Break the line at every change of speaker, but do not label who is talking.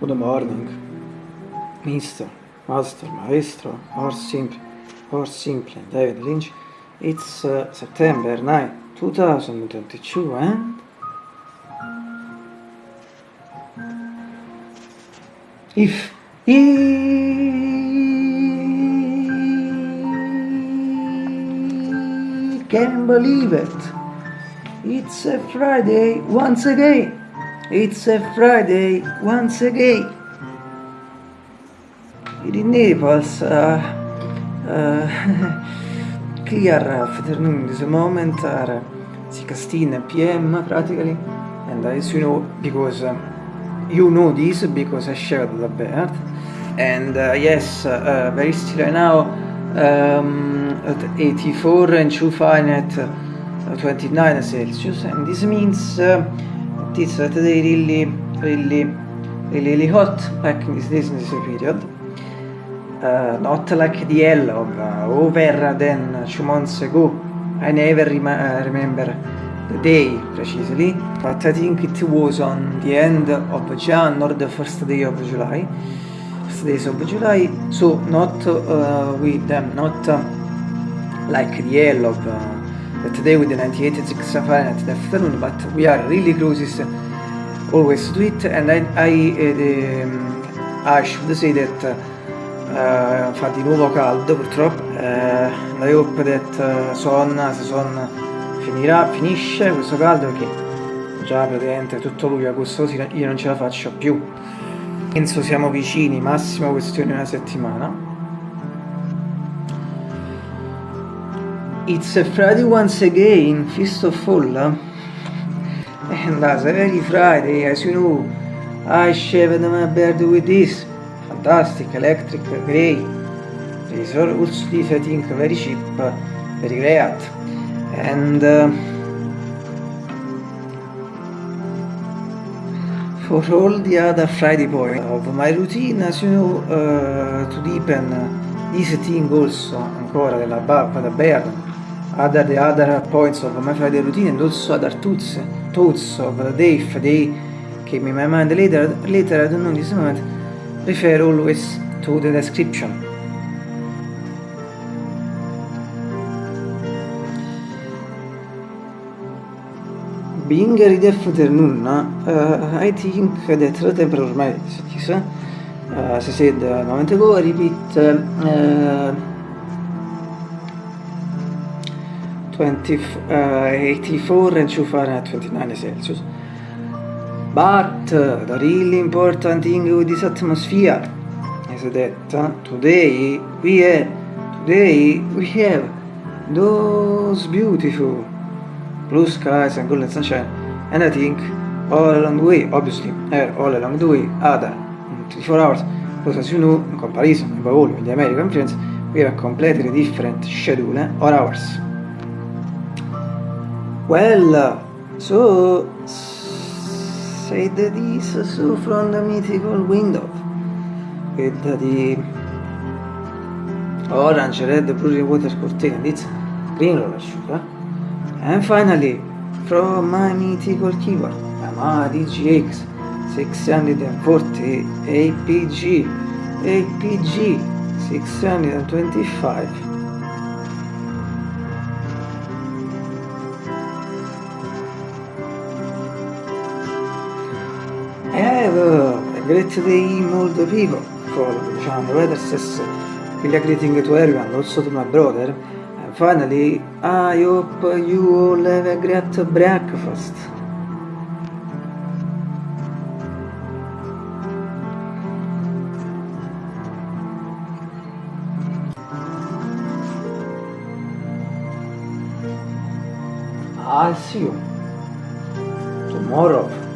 Good morning, Mr. Master, Maestro, or simply, or simply David Lynch. It's uh, September 9, 2022 and... If you can believe it, it's a Friday once again. It's a Friday once again. In Naples, uh, uh, clear afternoon this moment are 16 p.m. practically, and as you know, because uh, you know this because I shared the bird, and uh, yes, uh, very still right now um, at 84 and 2 Fahrenheit, uh, 29 Celsius, and this means uh, it's today really, really, really, really hot back in this, this period. Uh, not like the hell of uh, over than two months ago. I never uh, remember the day precisely, but I think it was on the end of Jan or the first day of July. First days of July, so not uh, with them, not uh, like the hell of uh, today with the 98 Fahrenheit the afternoon, but we are really closest always to it, and I, I, um, I should say that uh, fa di nuovo caldo purtroppo. Uh, I hope that uh, son, se son finirà, finisce questo caldo perché già praticamente tutto luglio agosto io non ce la faccio più. Penso siamo vicini massimo questione una settimana It's a Friday once again, Feast of Fall and as every Friday as you know I shaved my beard with this fantastic, electric, grey. These are also these I think very cheap, very great. And uh, for all the other Friday point of my routine, as you know, uh, to deepen this thing also ancora della barba, the beard, other points of my Friday routine and also other thoughts, thoughts of if they came in my mind later, later I don't know this moment, refer always to the description. Being a reader afternoon, uh, I think that the temperature ormai uh, as I said a moment ago, I repeat, uh, 20, uh, 84 and 2 Fahrenheit 29 Celsius. But uh, the really important thing with this atmosphere is that uh, today we have, today we have those beautiful blue skies and golden sunshine and I think all along the way, obviously, uh, all along the way, other 24 hours, because as you know, in comparison above all with the American friends, we have a completely different schedule eh, or hours. Well, so said this so from the mythical window with the orange, red, blue water curtain, it's green roller sugar. And finally, from my mythical keyboard, Yamaha DGX 640 APG APG 625 great day all the people for diciamo, the weather says really greeting to everyone, also to my brother. And finally, I hope you all have a great breakfast. I'll see you tomorrow.